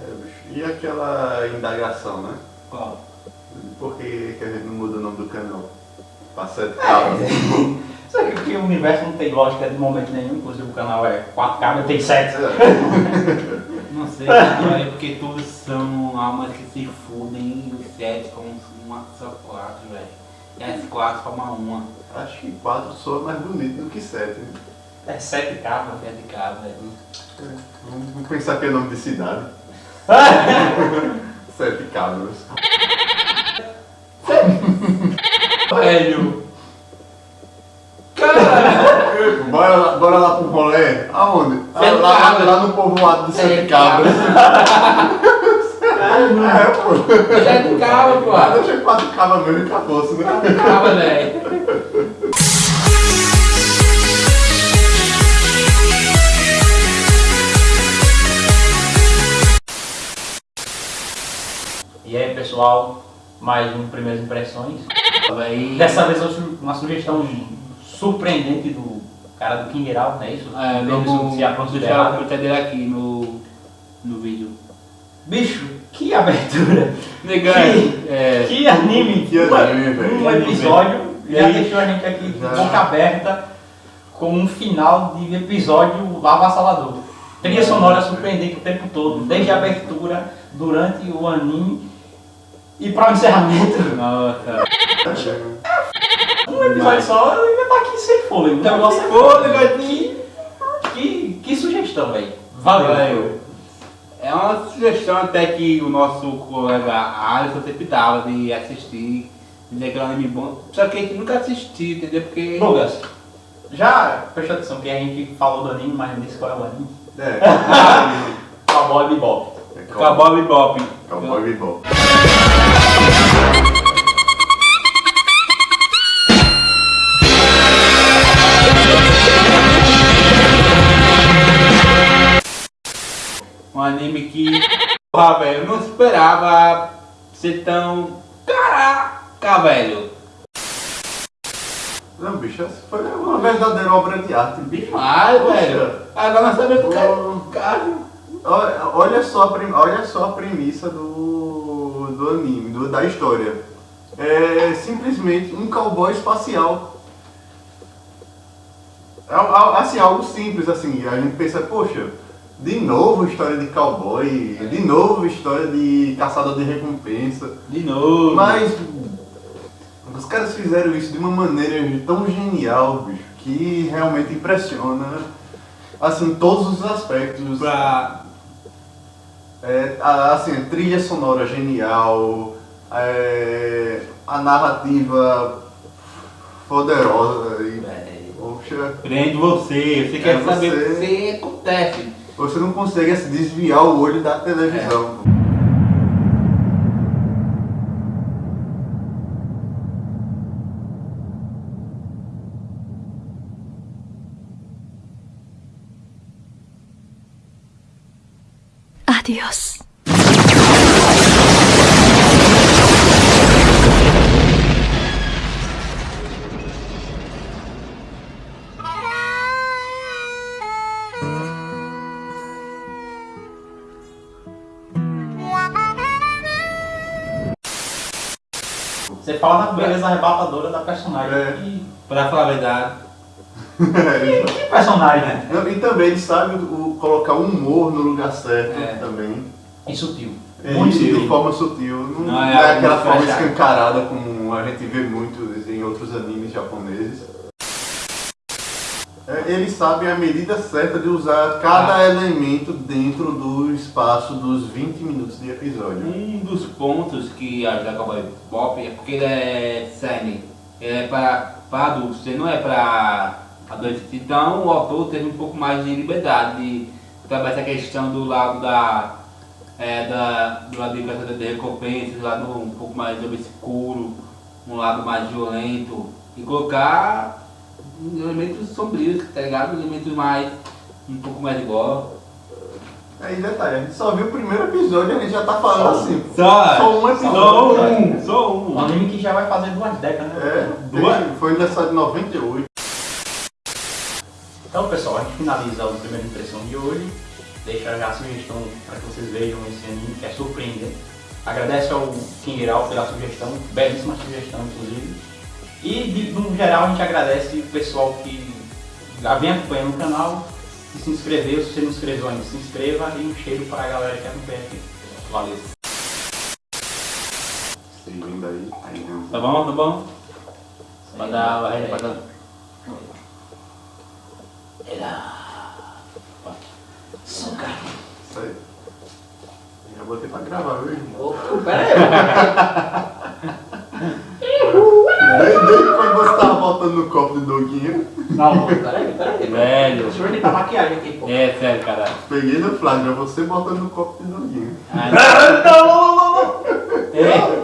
É. E aquela indagação, né? Qual? Por que, que a gente não muda o nome do canal? Pra sete cabras. Só que porque o universo não tem lógica de momento nenhum, inclusive o canal é 4 cabras, tem 7. Não sei, é porque todos são almas que se fundem e os sete como uma só quatro, velho. E as quatro formam uma. Acho que quatro soa mais bonito do que sete. Né? É 7 cabras. Sete cabras, velho. Vamos pensar que é nome de cidade. Sete cabras. Velho! Bora lá, bora lá pro rolê? Aonde? Ah, lá, cabras. lá no povoado de Sete Sete Cabras. é, pô. Sete cabras, pô! Deixa quatro cabras mesmo e acabou-se, né? Cabra, velho! Pessoal, mais um Primeiras Impressões. Véi. Dessa vez uma sugestão surpreendente do cara do King Herald, não é isso? É, Mesmo vamos se a deixar a conta dele aqui no, no vídeo. Bicho, que abertura! Negão, Que- é. Que anime! Que anime, velho. Um episódio E já deixou a gente aqui de boca aberta com um final de episódio avassalador. Trilha sonora surpreendente o tempo todo, desde a abertura, durante o anime e para o encerramento. Nossa. Um episódio só ainda tá aqui sem fôlego. O negócio é Fôlego aqui. Que, que sugestão, velho. Valeu. Valeu. É uma sugestão até que o nosso colega Alisson sempre dava de assistir, é um anime bom. Só que a gente nunca assistiu, entendeu? Porque. Lucas, já prestou atenção que a gente falou do anime, mas não disse qual é o anime? É. Cowboy Bebop. Cowboy Bebop. Cowboy Bebop. Anime que. Porra, velho, eu não esperava ser tão. Caraca, velho. Não, bicho, essa foi uma verdadeira obra de arte. Ai, Poxa. velho. Agora nós sabemos que é Ô, cara. Olha, só, a prim- olha só a premissa do, do anime, do- da história. É simplesmente um cowboy espacial. É, assim, algo simples, assim, a gente pensa, poxa, de novo história de cowboy, de novo história de caçador de recompensa. De novo. Mas os caras fizeram isso de uma maneira tão genial, bicho, que realmente impressiona. Assim, todos os aspectos. Pra. É, a- assim, a trilha sonora genial, é, a narrativa poderosa e, Velho. poxa, Prende você, você quer É saber você. o que acontece. Você não consegue assim, desviar o olho da televisão. Adiós. Você fala da beleza arrebatadora da personagem. É. E, Pra falar a verdade. que personagem, né? Não, e também ele sabe o- colocar o humor no lugar certo É. também. E sutil. É, Muito e de sutil. forma sutil. Não, Não é é, aquela forma escancarada como a gente vê muito em outros animes japoneses. É, ele sabe a medida certa de usar cada Ah. elemento dentro do espaço dos 20 minutos de episódio. Um dos pontos que ajuda a Cowboy Bop é porque ele é seinen. Ele é para, para adultos, ele não é para adolescentes. Então o autor teve um pouco mais de liberdade de trabalhar essa questão do lado da. É, da do lado de caçador de recompensas, do lado um pouco mais obscuro, um lado mais violento. E colocar elementos sombrios, tá ligado? Elementos mais. um pouco mais igual. Aí detalhe, a gente só viu o primeiro episódio e a gente já tá falando Só um. assim. Só, Só um episódio. Só um, só Um um. anime que já vai fazer duas décadas, né? É, Duas? foi lançado em 98. Então, pessoal, a gente finaliza a primeira impressão de hoje. deixa já a sugestão para que vocês vejam esse anime, que é surpreendente. Agradece ao Kingeral pela sugestão, belíssima sugestão inclusive. E de, no geral a gente agradece o pessoal que já vem acompanhando o canal, que se inscreveu, se você não inscreveu ainda, se inscreva e um cheiro para a galera que acompanha aqui. Valeu. Vindo aí, aí? Tá bom, tá bom? Pode dar, vai, pode dar. Isso aí. Já botei pra gravar, viu? Ô, Pera aí, botando no copo de doguinho, Não, pera aí, pera aí. Velho. deixa eu editar maquiagem aqui, pô. É sério, caralho. peguei no flagra, você botando no copo de doguinho. Ah, Não, não, não, não, não. É,